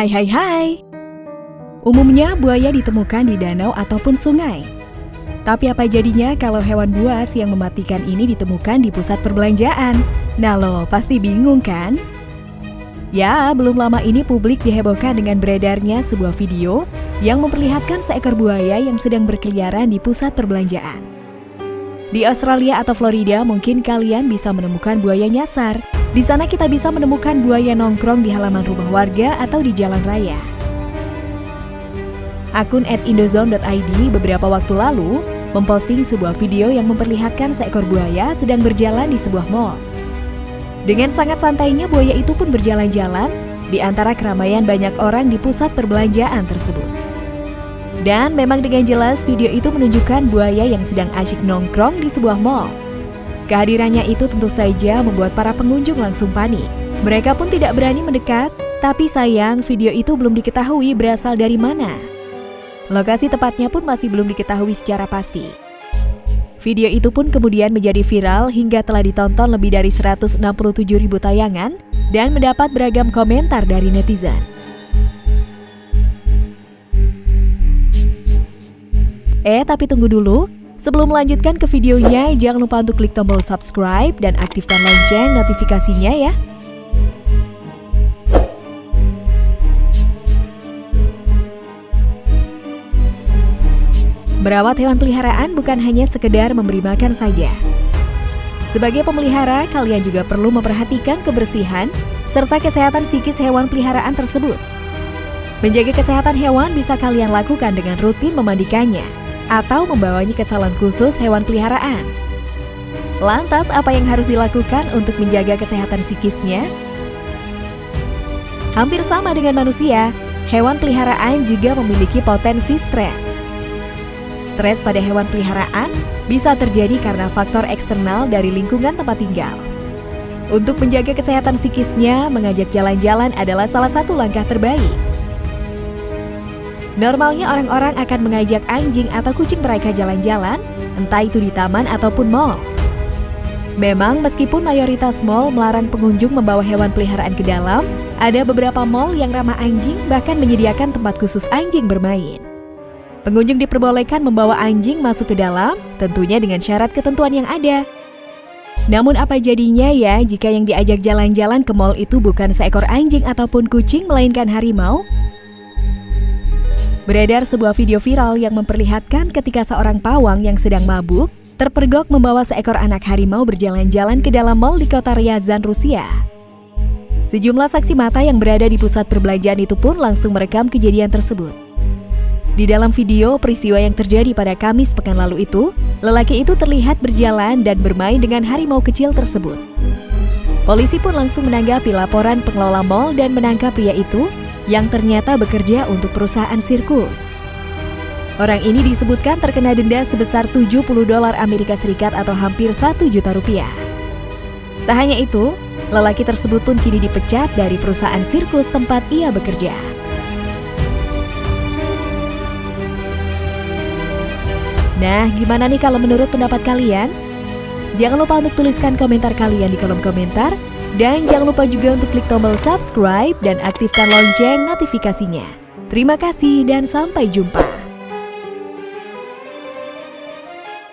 Hai hai hai. Umumnya buaya ditemukan di danau ataupun sungai. Tapi apa jadinya kalau hewan buas yang mematikan ini ditemukan di pusat perbelanjaan? Nah lo pasti bingung kan? Ya, belum lama ini publik dihebohkan dengan beredarnya sebuah video yang memperlihatkan seekor buaya yang sedang berkeliaran di pusat perbelanjaan. Di Australia atau Florida mungkin kalian bisa menemukan buaya nyasar. Di sana kita bisa menemukan buaya nongkrong di halaman rumah warga atau di jalan raya. Akun @indozone.id beberapa waktu lalu memposting sebuah video yang memperlihatkan seekor buaya sedang berjalan di sebuah mall. Dengan sangat santainya buaya itu pun berjalan-jalan di antara keramaian banyak orang di pusat perbelanjaan tersebut. Dan memang dengan jelas video itu menunjukkan buaya yang sedang asyik nongkrong di sebuah mall. Kehadirannya itu tentu saja membuat para pengunjung langsung panik. Mereka pun tidak berani mendekat, tapi sayang video itu belum diketahui berasal dari mana. Lokasi tepatnya pun masih belum diketahui secara pasti. Video itu pun kemudian menjadi viral hingga telah ditonton lebih dari 167 ribu tayangan dan mendapat beragam komentar dari netizen. Eh, tapi tunggu dulu. Sebelum melanjutkan ke videonya, jangan lupa untuk klik tombol subscribe dan aktifkan lonceng notifikasinya ya. Merawat hewan peliharaan bukan hanya sekedar memberi makan saja. Sebagai pemelihara, kalian juga perlu memperhatikan kebersihan serta kesehatan psikis hewan peliharaan tersebut. Menjaga kesehatan hewan bisa kalian lakukan dengan rutin memandikannya atau membawanya ke salon khusus hewan peliharaan. Lantas, apa yang harus dilakukan untuk menjaga kesehatan psikisnya? Hampir sama dengan manusia, hewan peliharaan juga memiliki potensi stres. Stres pada hewan peliharaan bisa terjadi karena faktor eksternal dari lingkungan tempat tinggal. Untuk menjaga kesehatan psikisnya, mengajak jalan-jalan adalah salah satu langkah terbaik. Normalnya orang-orang akan mengajak anjing atau kucing mereka jalan-jalan, entah itu di taman ataupun mall. Memang meskipun mayoritas mall melarang pengunjung membawa hewan peliharaan ke dalam, ada beberapa mall yang ramah anjing bahkan menyediakan tempat khusus anjing bermain. Pengunjung diperbolehkan membawa anjing masuk ke dalam, tentunya dengan syarat ketentuan yang ada. Namun apa jadinya ya jika yang diajak jalan-jalan ke mall itu bukan seekor anjing ataupun kucing melainkan harimau? Beredar sebuah video viral yang memperlihatkan ketika seorang pawang yang sedang mabuk terpergok membawa seekor anak harimau berjalan-jalan ke dalam mall di kota Ryazan, Rusia. Sejumlah saksi mata yang berada di pusat perbelanjaan itu pun langsung merekam kejadian tersebut. Di dalam video peristiwa yang terjadi pada Kamis pekan lalu itu, lelaki itu terlihat berjalan dan bermain dengan harimau kecil tersebut. Polisi pun langsung menanggapi laporan pengelola mal dan menangkap pria itu yang ternyata bekerja untuk perusahaan sirkus. Orang ini disebutkan terkena denda sebesar 70 dolar Amerika Serikat atau hampir 1 juta rupiah. Tak hanya itu, lelaki tersebut pun kini dipecat dari perusahaan sirkus tempat ia bekerja. Nah, gimana nih kalau menurut pendapat kalian? Jangan lupa untuk tuliskan komentar kalian di kolom komentar. Dan jangan lupa juga untuk klik tombol subscribe dan aktifkan lonceng notifikasinya. Terima kasih dan sampai jumpa.